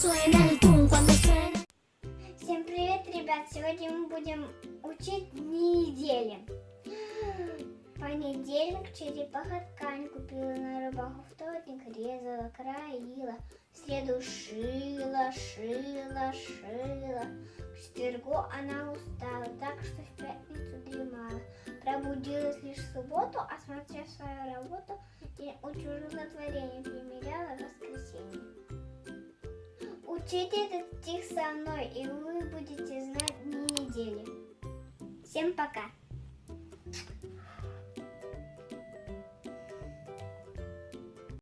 suena el tum, cuando. Всем привет, ребят! Сегодня мы будем учить дни недели. Понедельник черепаха ткань купила на рыбаху, вторник резала, краила, в среду шила, шила, шила. К четвергу она устала, так что в пятницу дремала. Пробудилась лишь в субботу, осмотрев свою работу, и учужила творение, примеряла. Учите этот стих со мной, и вы будете знать дни недели. Всем пока!